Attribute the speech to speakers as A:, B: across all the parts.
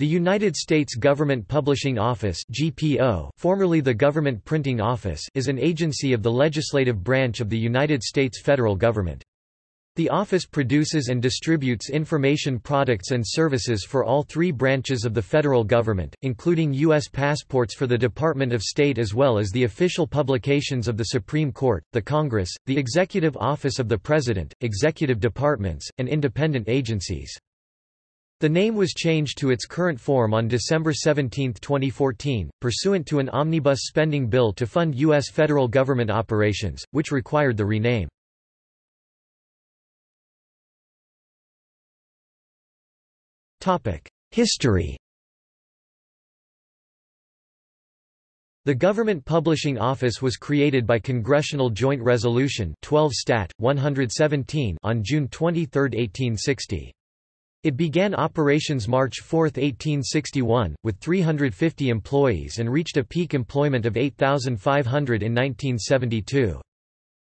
A: The United States Government Publishing Office (GPO), formerly the Government Printing Office, is an agency of the legislative branch of the United States federal government. The office produces and distributes information products and services for all three branches of the federal government, including U.S. passports for the Department of State as well as the official publications of the Supreme Court, the Congress, the Executive Office of the President, executive departments, and independent agencies. The name was changed to its current form on December 17, 2014, pursuant to an omnibus spending bill to fund U.S. federal government operations, which required the rename. History The Government Publishing Office was created by Congressional Joint Resolution 12 Stat. 117 on June 23, 1860. It began operations March 4, 1861, with 350 employees and reached a peak employment of 8,500 in 1972.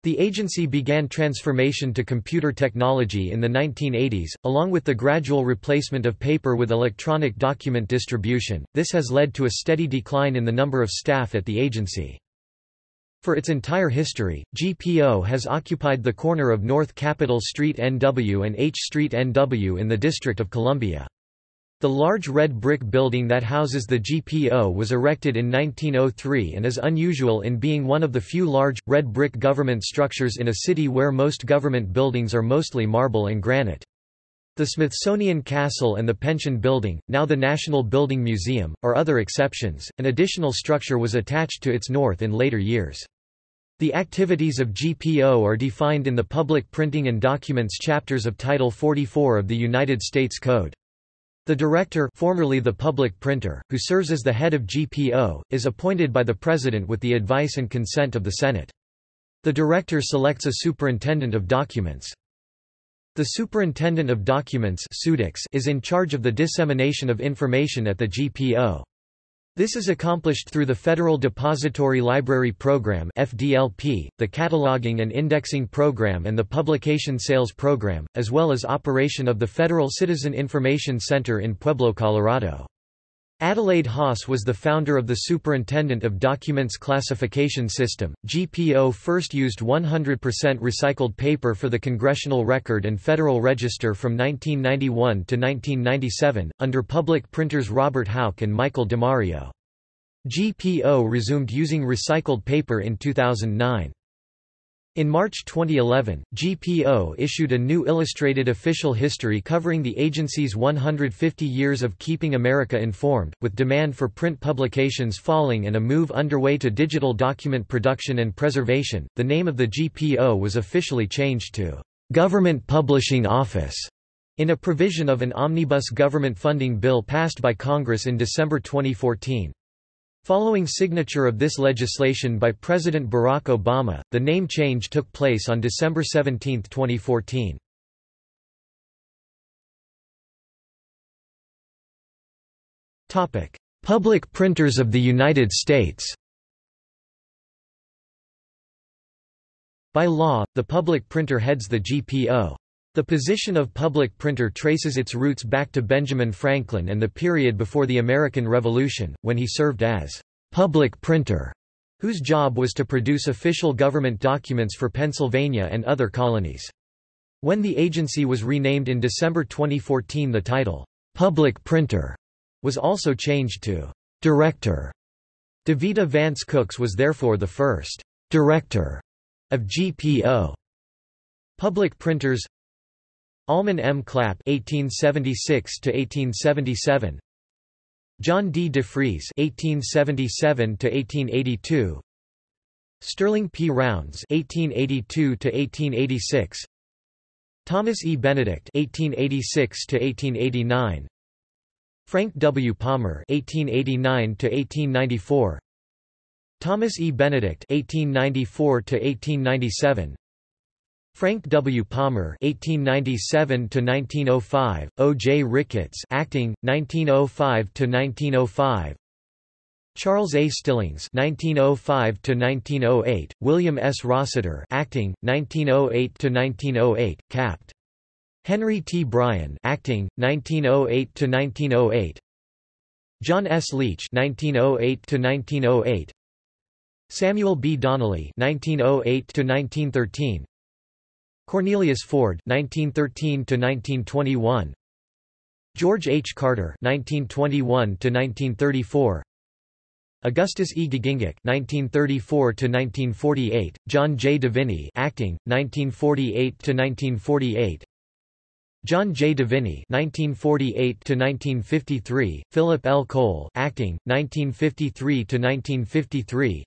A: The agency began transformation to computer technology in the 1980s, along with the gradual replacement of paper with electronic document distribution. This has led to a steady decline in the number of staff at the agency. For its entire history, GPO has occupied the corner of North Capitol Street NW and H Street NW in the District of Columbia. The large red brick building that houses the GPO was erected in 1903 and is unusual in being one of the few large, red brick government structures in a city where most government buildings are mostly marble and granite. The Smithsonian Castle and the Pension Building, now the National Building Museum, are other exceptions. An additional structure was attached to its north in later years. The activities of GPO are defined in the Public Printing and Documents chapters of Title 44 of the United States Code. The director formerly the public printer, who serves as the head of GPO, is appointed by the President with the advice and consent of the Senate. The director selects a superintendent of documents. The Superintendent of Documents is in charge of the dissemination of information at the GPO. This is accomplished through the Federal Depository Library Program (FDLP), the Cataloging and Indexing Program and the Publication Sales Program, as well as operation of the Federal Citizen Information Center in Pueblo, Colorado. Adelaide Haas was the founder of the Superintendent of Documents Classification System. GPO first used 100% recycled paper for the Congressional Record and Federal Register from 1991 to 1997, under public printers Robert Houck and Michael DeMario. GPO resumed using recycled paper in 2009. In March 2011, GPO issued a new illustrated official history covering the agency's 150 years of keeping America informed, with demand for print publications falling and a move underway to digital document production and preservation. The name of the GPO was officially changed to Government Publishing Office in a provision of an omnibus government funding bill passed by Congress in December 2014. Following signature of this legislation by President Barack Obama, the name change took place on December 17, 2014. Topic: Public Printers of the United States By law, the public printer heads the GPO. The position of public printer traces its roots back to Benjamin Franklin and the period before the American Revolution, when he served as public printer, whose job was to produce official government documents for Pennsylvania and other colonies. When the agency was renamed in December 2014 the title, public printer, was also changed to director. Davita Vance Cooks was therefore the first director of GPO. Public printers Almon M. Clapp (1876–1877), John D. Defrees (1877–1882), Sterling P. Rounds (1882–1886), Thomas E. Benedict (1886–1889), Frank W. Palmer (1889–1894), Thomas E. Benedict (1894–1897), Frank W. Palmer (1897–1905), O. J. Ricketts, acting 1905–1905. Charles A. Stillings (1905–1908), William S. Rossiter, acting 1908–1908, Capt. Henry T. Bryan, acting 1908–1908. John S. Leach (1908–1908), Samuel B. Donnelly (1908–1913), Cornelius Ford (1913–1921), George H. Carter (1921–1934). Augustus E. Giegengack (1934–1948), John J. Deviney, acting, 1948–1948, John J. Deviney (1948–1953), Philip L. Cole, acting, 1953–1953.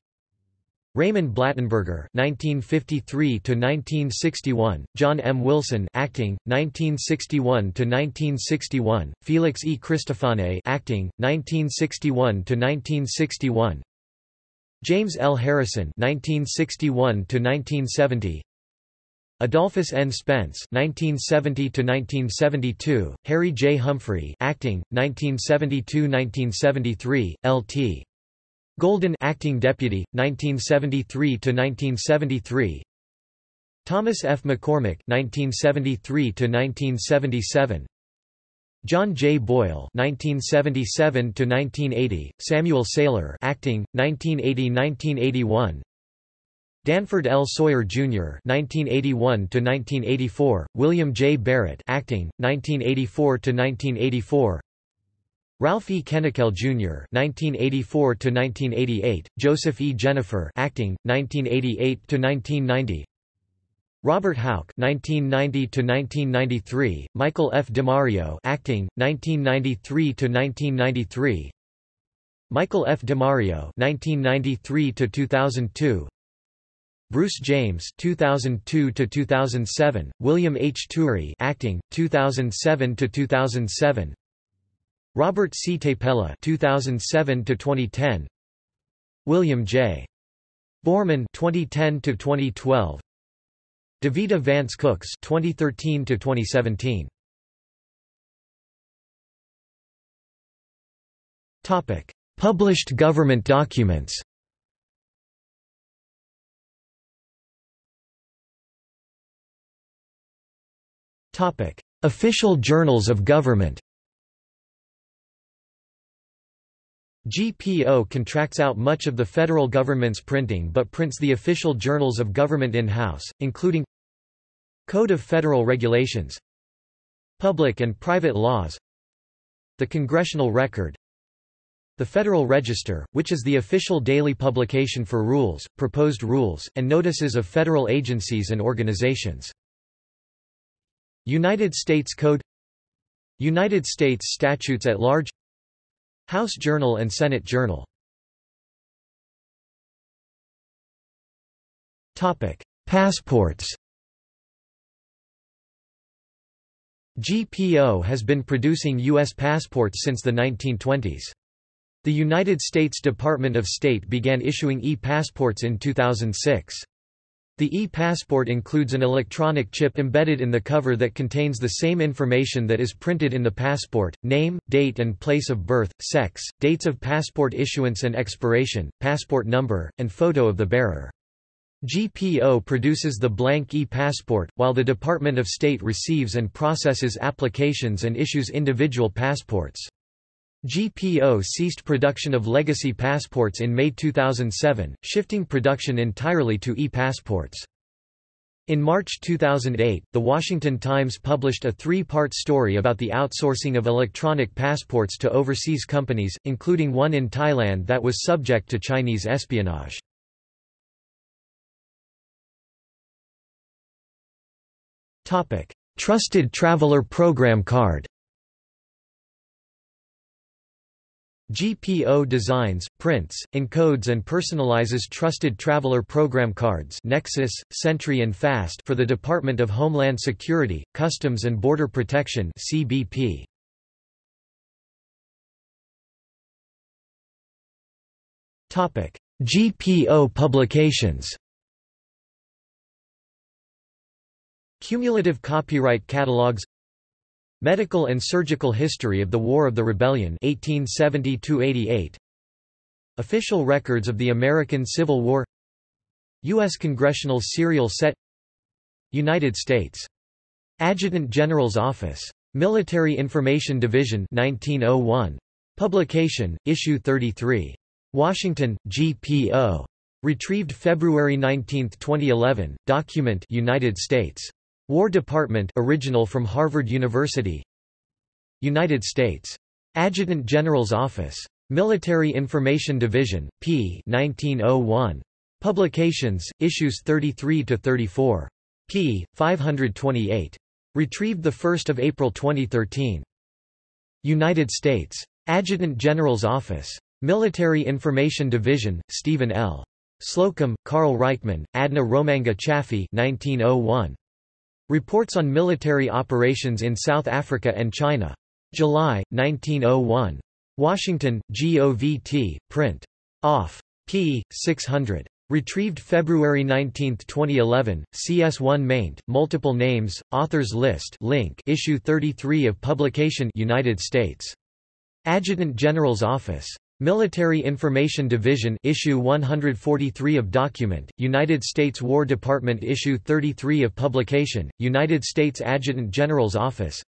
A: Raymond Blattenberger (1953–1961), John M. Wilson, acting, 1961–1961, Felix E. Cristofane, acting, 1961–1961, James L. Harrison (1961–1970), Adolphus N. Spence (1970–1972), Harry J. Humphrey, acting, 1972–1973, L.T. Golden acting deputy 1973 to 1973 Thomas F. McCormick 1973 to 1977 John J. Boyle 1977 to 1980 Samuel Saylor acting 1980-1981 Danford L. Sawyer Jr. 1981 to 1984 William J. Barrett acting 1984 to 1984 Ralph E. Kennickell Jr. (1984–1988), Joseph E. Jenifer, acting, 1988–1990. Robert Houck (1990–1993), Michael F. DeMario, acting, 1993–1993. Michael F. DeMario (1993–2002). Bruce James 2002 to 2007 William H. Turri, acting, 2007–2007. Robert C. Tapella 2007 to 2010 William J. Borman 2010 to 2012 Davita Vance Cooks 2013 to 2017 Topic Published government documents. Topic Official journals of government GPO contracts out much of the federal government's printing but prints the official journals of government in-house, including Code of Federal Regulations Public and private laws The Congressional Record The Federal Register, which is the official daily publication for rules, proposed rules, and notices of federal agencies and organizations. United States Code United States Statutes at Large House Journal and Senate Journal Topic: Passports GPO has been producing U.S. passports since the 1920s. The United States Department of State began issuing e-passports in 2006. The e-passport includes an electronic chip embedded in the cover that contains the same information that is printed in the passport, name, date and place of birth, sex, dates of passport issuance and expiration, passport number, and photo of the bearer. GPO produces the blank e-passport, while the Department of State receives and processes applications and issues individual passports. GPO ceased production of legacy passports in May 2007, shifting production entirely to e-passports. In March 2008, The Washington Times published a three-part story about the outsourcing of electronic passports to overseas companies, including one in Thailand that was subject to Chinese espionage. Trusted Traveler Program Card GPO designs, prints, encodes and personalizes Trusted Traveler Program cards Nexus, SENTRI and FAST for the Department of Homeland Security, Customs and Border Protection CBP. GPO publications Cumulative copyright catalogs Medical and Surgical History of the War of the Rebellion 1870 Official records of the American Civil War U.S. Congressional Serial Set United States. Adjutant General's Office. Military Information Division 1901. Publication, Issue 33. Washington, GPO. Retrieved February 19, 2011. Document United States. War Department original from Harvard University United States. Adjutant General's Office. Military Information Division, p. 1901. Publications, issues 33 to 34 p. 528. Retrieved 1 April 2013. United States. Adjutant General's Office. Military Information Division, Stephen L. Slocum, Carl Reichmann, Adna Romanza Chaffee 1901. Reports on Military Operations in South Africa and China. July, 1901. Washington, GOVT, print. Off. p. 600. Retrieved February 19, 2011, CS1 maint, multiple names, authors list link issue 33 of publication United States. Adjutant General's Office. Military Information Division Issue 143 of Document, United States War Department Issue 33 of Publication, United States Adjutant General's Office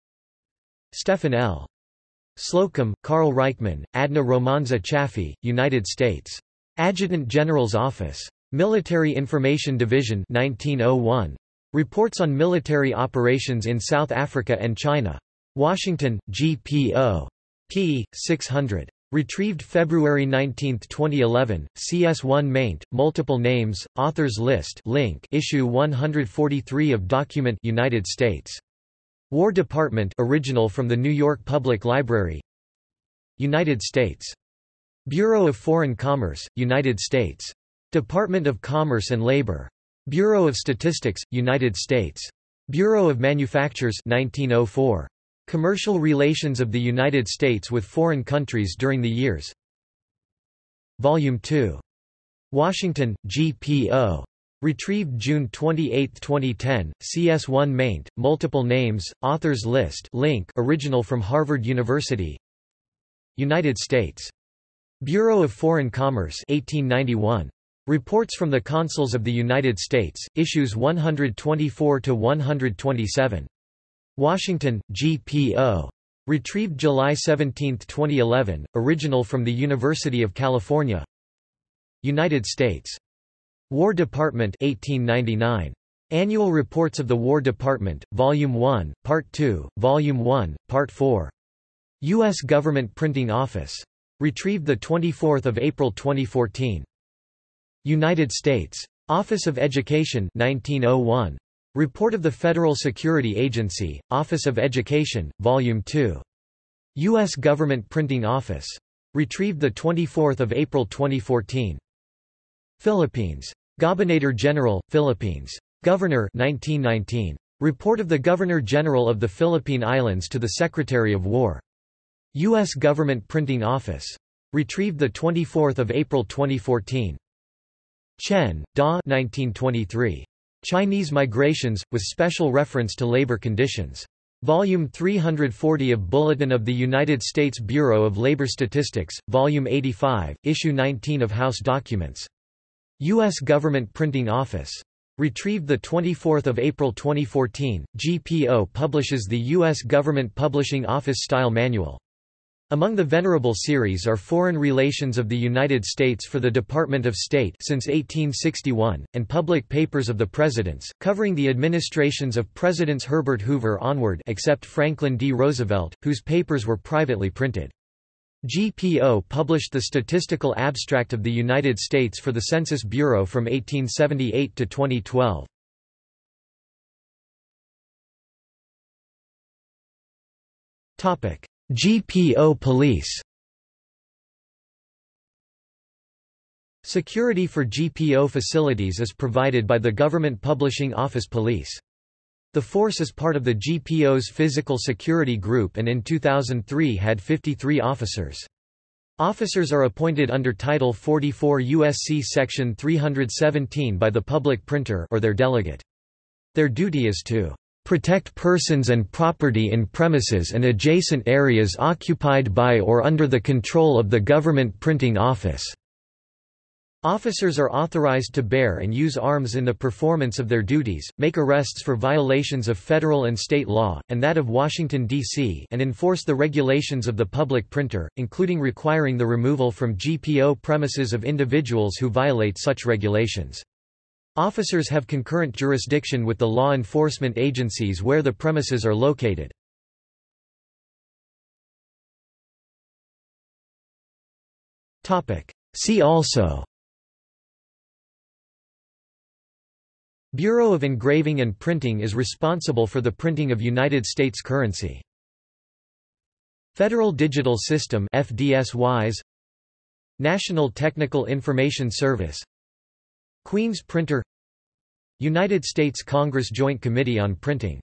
A: Stephen L. Slocum, Carl Reichmann, Adna Romanza Chaffee, United States. Adjutant General's Office. Military Information Division 1901. Reports on military operations in South Africa and China. Washington, GPO. p. 600. Retrieved February 19, 2011, CS1 maint, multiple names, authors list link issue 143 of Document United States. War Department original from the New York Public Library United States. Bureau of Foreign Commerce, United States. Department of Commerce and Labor. Bureau of Statistics, United States. Bureau of Manufactures 1904. Commercial relations of the United States with foreign countries during the years. Volume 2. Washington, GPO. Retrieved June 28, 2010, CS1 maint, multiple names, authors list link original from Harvard University United States. Bureau of Foreign Commerce 1891. Reports from the Consuls of the United States, issues 124–127. Washington, GPO. Retrieved July 17, 2011, original from the University of California United States. War Department 1899. Annual Reports of the War Department, Volume 1, Part 2, Volume 1, Part 4. U.S. Government Printing Office. Retrieved 24 April 2014. United States. Office of Education 1901. Report of the Federal Security Agency, Office of Education, Volume 2. U.S. Government Printing Office. Retrieved 24 April 2014. Philippines. Gobernador General, Philippines. Governor 1919. Report of the Governor-General of the Philippine Islands to the Secretary of War. U.S. Government Printing Office. Retrieved 24 April 2014. Chen, Da 1923. Chinese Migrations, with special reference to labor conditions. Volume 340 of Bulletin of the United States Bureau of Labor Statistics, Volume 85, Issue 19 of House Documents. U.S. Government Printing Office. Retrieved 24 April 2014, GPO publishes the U.S. Government Publishing Office Style Manual. Among the Venerable series are Foreign Relations of the United States for the Department of State since 1861, and Public Papers of the Presidents, covering the administrations of Presidents Herbert Hoover onward except Franklin D. Roosevelt, whose papers were privately printed. GPO published the Statistical Abstract of the United States for the Census Bureau from 1878 to 2012. Topic: GPO Police Security for GPO facilities is provided by the Government Publishing Office Police. The force is part of the GPO's Physical Security Group and in 2003 had 53 officers. Officers are appointed under Title 44 U.S.C. Section 317 by the public printer or their delegate. Their duty is to protect persons and property in premises and adjacent areas occupied by or under the control of the government printing office." Officers are authorized to bear and use arms in the performance of their duties, make arrests for violations of federal and state law, and that of Washington, D.C. and enforce the regulations of the public printer, including requiring the removal from GPO premises of individuals who violate such regulations. Officers have concurrent jurisdiction with the law enforcement agencies where the premises are located. See also Bureau of Engraving and Printing is responsible for the printing of United States currency. Federal Digital System FDsys National Technical Information Service Queen's Printer United States Congress Joint Committee on Printing